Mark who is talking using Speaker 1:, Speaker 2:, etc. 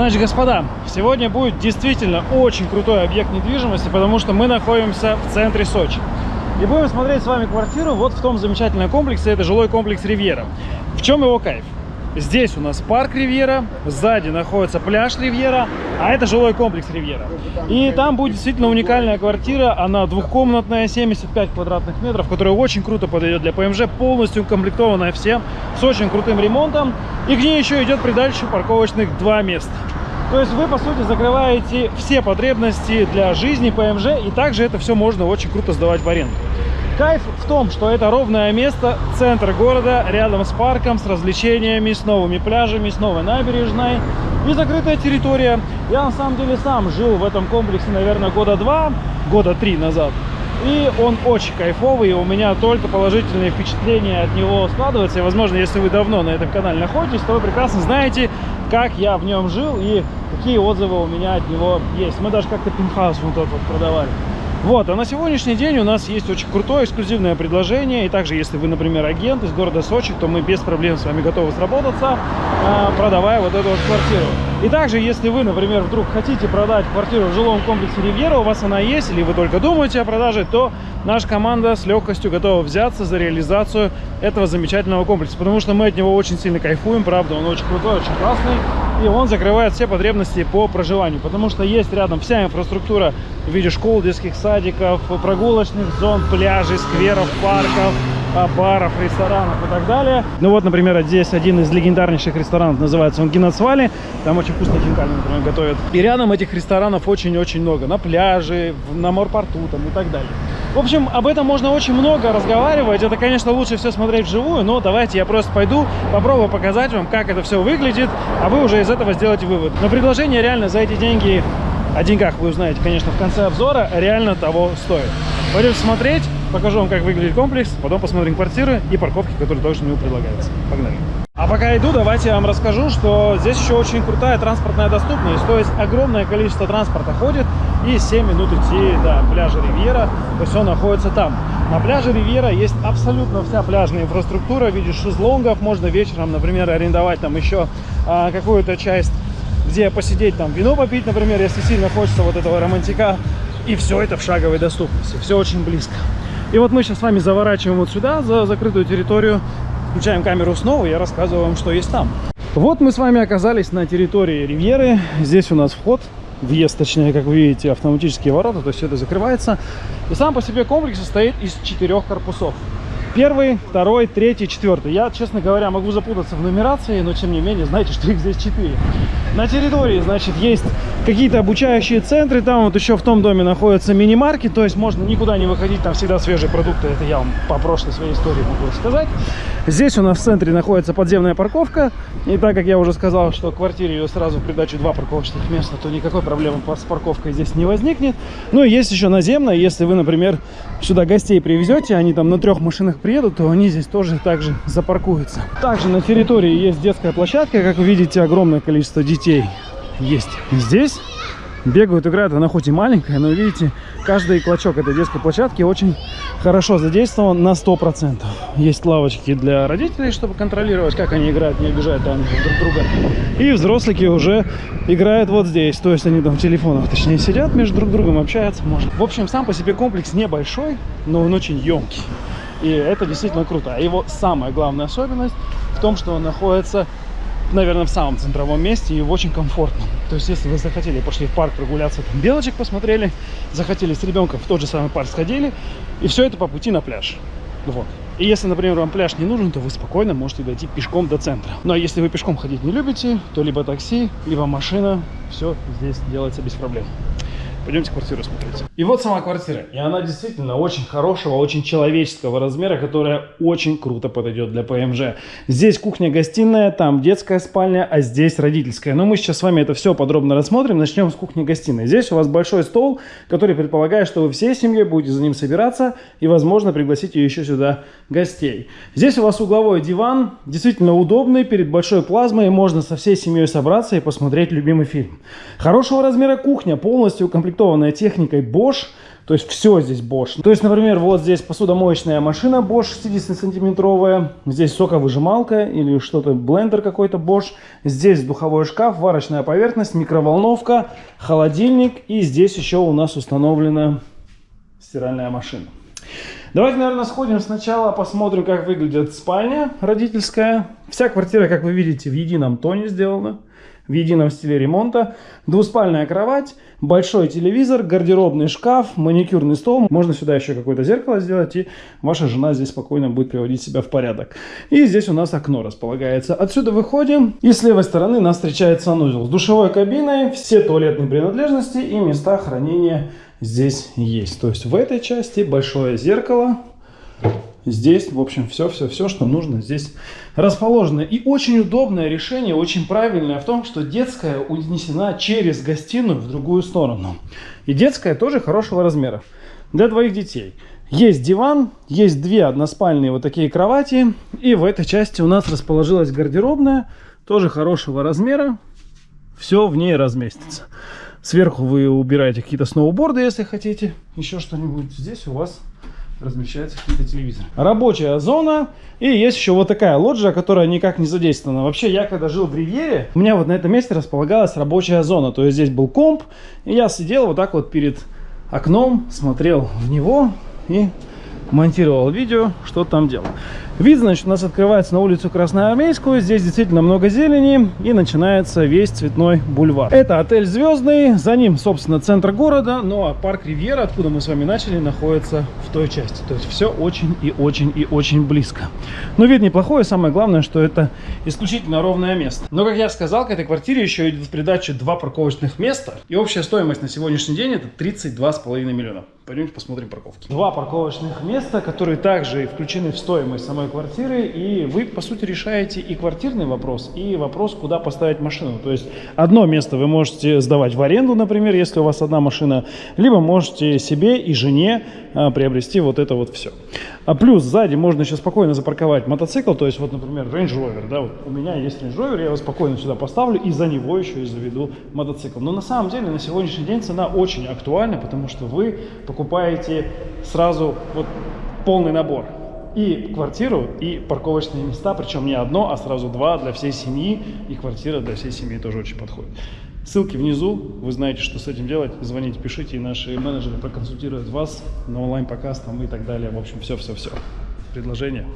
Speaker 1: Значит, господа, сегодня будет действительно очень крутой объект недвижимости, потому что мы находимся в центре Сочи. И будем смотреть с вами квартиру вот в том замечательном комплексе, это жилой комплекс Ривьера. В чем его кайф? Здесь у нас парк Ривьера, сзади находится пляж Ривьера, а это жилой комплекс Ривьера. И там будет действительно уникальная квартира, она двухкомнатная, 75 квадратных метров, которая очень круто подойдет для ПМЖ, полностью укомплектованная всем, с очень крутым ремонтом. И к ней еще идет придальше парковочных два места. То есть вы, по сути, закрываете все потребности для жизни ПМЖ, и также это все можно очень круто сдавать в аренду. Кайф в том, что это ровное место, центр города, рядом с парком, с развлечениями, с новыми пляжами, с новой набережной и закрытая территория. Я на самом деле сам жил в этом комплексе, наверное, года два, года три назад. И он очень кайфовый, и у меня только положительные впечатления от него складываются. И, возможно, если вы давно на этом канале находитесь, то вы прекрасно знаете, как я в нем жил и какие отзывы у меня от него есть. Мы даже как-то пентхаус вот этот вот продавали. Вот, а на сегодняшний день у нас есть очень крутое эксклюзивное предложение. И также, если вы, например, агент из города Сочи, то мы без проблем с вами готовы сработаться, а, продавая вот эту вот квартиру. И также, если вы, например, вдруг хотите продать квартиру в жилом комплексе Ривьера, у вас она есть, или вы только думаете о продаже, то наша команда с легкостью готова взяться за реализацию этого замечательного комплекса. Потому что мы от него очень сильно кайфуем, правда, он очень крутой, очень классный и он закрывает все потребности по проживанию, потому что есть рядом вся инфраструктура в виде школ, детских садиков, прогулочных зон, пляжей, скверов, парков, баров, ресторанов и так далее. Ну вот, например, здесь один из легендарнейших ресторанов, называется он Геноцвали, там очень вкусно хинкали, например, готовят. И рядом этих ресторанов очень-очень много, на пляже, на морпорту там и так далее. В общем, об этом можно очень много разговаривать. Это, конечно, лучше все смотреть вживую, но давайте я просто пойду, попробую показать вам, как это все выглядит, а вы уже из этого сделаете вывод. Но предложение реально за эти деньги, о деньгах вы узнаете, конечно, в конце обзора, реально того стоит. Пойдем смотреть, покажу вам, как выглядит комплекс, потом посмотрим квартиры и парковки, которые тоже ему предлагаются. Погнали! А пока иду, давайте я вам расскажу, что здесь еще очень крутая транспортная доступность. То есть огромное количество транспорта ходит и 7 минут идти до пляжа Ривьера. То он находится там. На пляже Ривьера есть абсолютно вся пляжная инфраструктура в виде шезлонгов. Можно вечером, например, арендовать там еще а, какую-то часть, где посидеть, там вино попить, например, если сильно хочется вот этого романтика. И все это в шаговой доступности. Все очень близко. И вот мы сейчас с вами заворачиваем вот сюда, за закрытую территорию. Включаем камеру снова, я рассказываю вам, что есть там. Вот мы с вами оказались на территории Ривьеры. Здесь у нас вход, въезд, точнее, как вы видите, автоматические ворота, то есть все это закрывается. И сам по себе комплекс состоит из четырех корпусов. Первый, второй, третий, четвертый. Я, честно говоря, могу запутаться в нумерации, но тем не менее, знаете, что их здесь четыре. На территории, значит, есть какие-то обучающие центры. Там вот еще в том доме находится мини-маркет, то есть можно никуда не выходить, там всегда свежие продукты. Это я вам по прошлой своей истории могу сказать. Здесь у нас в центре находится подземная парковка. И так как я уже сказал, что квартире ее сразу в придачу два парковочных места, то никакой проблемы с парковкой здесь не возникнет. Ну и есть еще наземная, если вы, например, сюда гостей привезете, они там на трех машинах приедут, то они здесь тоже также запаркуются. Также на территории есть детская площадка, как вы видите, огромное количество детей есть здесь. Бегают, играют, она хоть и маленькая, но видите, каждый клочок этой детской площадки очень хорошо задействован на 100%. Есть лавочки для родителей, чтобы контролировать, как они играют, не обижают там друг друга. И взрослики уже играют вот здесь, то есть они там в телефонах, точнее, сидят между друг другом, общаются, может. В общем, сам по себе комплекс небольшой, но он очень емкий. И это действительно круто. А его самая главная особенность в том, что он находится, наверное, в самом центровом месте и в очень комфортном. То есть, если вы захотели, пошли в парк прогуляться, там белочек посмотрели, захотели с ребенком в тот же самый парк сходили, и все это по пути на пляж. Вот. И если, например, вам пляж не нужен, то вы спокойно можете дойти пешком до центра. Ну а если вы пешком ходить не любите, то либо такси, либо машина, все здесь делается без проблем. Пойдемте квартиру смотреть. И вот сама квартира. И она действительно очень хорошего, очень человеческого размера, которая очень круто подойдет для ПМЖ. Здесь кухня-гостиная, там детская спальня, а здесь родительская. Но мы сейчас с вами это все подробно рассмотрим. Начнем с кухни-гостиной. Здесь у вас большой стол, который предполагает, что вы всей семьей будете за ним собираться и, возможно, пригласите еще сюда гостей. Здесь у вас угловой диван, действительно удобный, перед большой плазмой. Можно со всей семьей собраться и посмотреть любимый фильм. Хорошего размера кухня, полностью укомплектованная укомплектованная техникой Bosch. То есть все здесь Bosch. То есть, например, вот здесь посудомоечная машина Bosch 60-сантиметровая. Здесь соковыжималка или что-то, блендер какой-то Bosch. Здесь духовой шкаф, варочная поверхность, микроволновка, холодильник. И здесь еще у нас установлена стиральная машина. Давайте, наверное, сходим сначала, посмотрим, как выглядит спальня родительская. Вся квартира, как вы видите, в едином тоне сделана в едином стиле ремонта. Двуспальная кровать, большой телевизор, гардеробный шкаф, маникюрный стол. Можно сюда еще какое-то зеркало сделать, и ваша жена здесь спокойно будет приводить себя в порядок. И здесь у нас окно располагается. Отсюда выходим, и с левой стороны нас встречает санузел с душевой кабиной, все туалетные принадлежности и места хранения здесь есть. То есть в этой части большое зеркало, Здесь, в общем, все-все-все, что нужно здесь расположено. И очень удобное решение, очень правильное в том, что детская унесена через гостиную в другую сторону. И детская тоже хорошего размера для двоих детей. Есть диван, есть две односпальные вот такие кровати. И в этой части у нас расположилась гардеробная, тоже хорошего размера. Все в ней разместится. Сверху вы убираете какие-то сноуборды, если хотите, еще что-нибудь. Здесь у вас размещаются какие-то телевизоры. Рабочая зона. И есть еще вот такая лоджия, которая никак не задействована. Вообще, я когда жил в Ривьере, у меня вот на этом месте располагалась рабочая зона. То есть здесь был комп, и я сидел вот так вот перед окном, смотрел в него и монтировал видео, что там делал. Вид, значит, у нас открывается на улицу Красноармейскую. Здесь действительно много зелени и начинается весь цветной бульвар. Это отель Звездный, за ним, собственно, центр города. Ну а парк Ривьера, откуда мы с вами начали, находится в той части. То есть все очень и очень и очень близко. Но вид неплохой, самое главное, что это исключительно ровное место. Но, как я сказал, к этой квартире еще идет в придачу два парковочных места. И общая стоимость на сегодняшний день это 32,5 миллиона. Пойдемте посмотрим парковки. Два парковочных места, которые также включены в стоимость самой квартиры. И вы, по сути, решаете и квартирный вопрос, и вопрос, куда поставить машину. То есть одно место вы можете сдавать в аренду, например, если у вас одна машина, либо можете себе и жене а, приобрести вот это вот все. А плюс сзади можно еще спокойно запарковать мотоцикл. То есть вот, например, Range Rover. Да, вот у меня есть Range Rover, я его спокойно сюда поставлю и за него еще и заведу мотоцикл. Но на самом деле на сегодняшний день цена очень актуальна, потому что вы покупаете сразу вот полный набор. И квартиру, и парковочные места, причем не одно, а сразу два для всей семьи. И квартира для всей семьи тоже очень подходит. Ссылки внизу, вы знаете, что с этим делать. Звоните, пишите, и наши менеджеры проконсультируют вас на онлайн-показ там и так далее. В общем, все-все-все. Предложение.